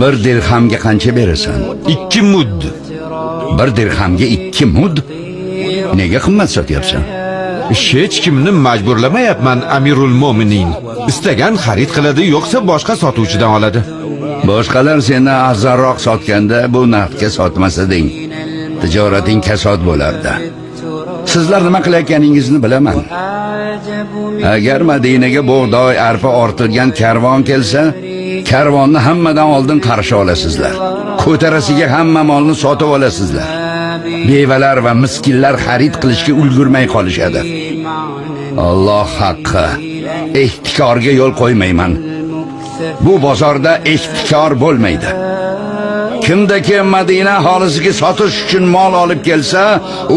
bir dirhamga qancha berasan? Ikki mud. Bir dirhamga ikki mud? Nega qimmat sotyapsan? Hech kimni majburlamayapman amirul mo'minin. Istagan xarid qiladi yo'qsa boshqa sotuvchidan oladi. Boshqalar seni arzonroq sotganda bu narxga sotmas eding tijorating kasod bo'lardi. Sizlar nima qilayotganingizni bilaman. Agar madinaga bug'doy arpa ortilgan karvon kelsa karvonni hammadan oldin qarshi olasizlar. Ko'tarasiga hamma molni sotib olasizlar. Bevalar va miskinlar xarid qilishga ulgurmay qolishadi. Alloh haqqi. Ehtikorga yo'l qo'ymayman. Bu bozorda ehtikor bo'lmaydi. Kimda kim madina aholisiga sotish uchun mol olib kelsa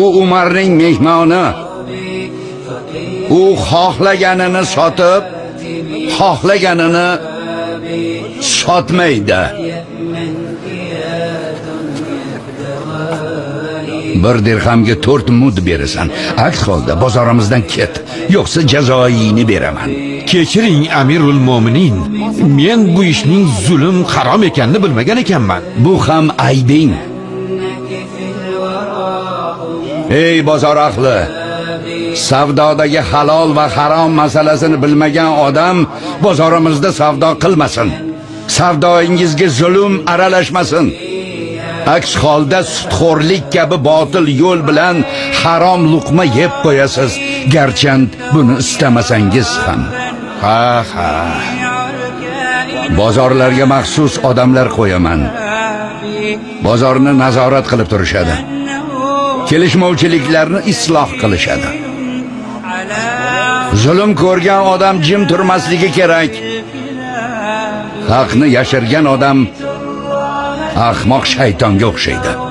u umarning mehmoni. U xohlaganini sotib xohlaganini sotmaydi bir dirhamga to'rt mud berasan. Aks holda bozorimizdan ket. Yo'qsa jazoyini beraman. Kechiring amirul mo'minin. Men bu ishning zulm harom ekanini bilmagan ekanman. Bu ham aybing. Ey bozor ahli savdodagi halol va harom masalasini bilmagan odam bozorimizda savdo qilmasin. Savdoingizga zulm aralashmasin. Aks holda sutxo'rlik kabi botil yo'l bilan harom luqma yeb qo'yasiz. Garchand buni istamasangiz ham. Ha ha. Bozorlarga maxsus odamlar qo'yaman. Bozorni nazorat qilib turishadi. Kelishmovchiliklarni isloh qilishadi. Zulm ko'rgan odam jim turmasligi kerak. Haqni yashirgan odam ahmoq shaytonga o'xshaydi.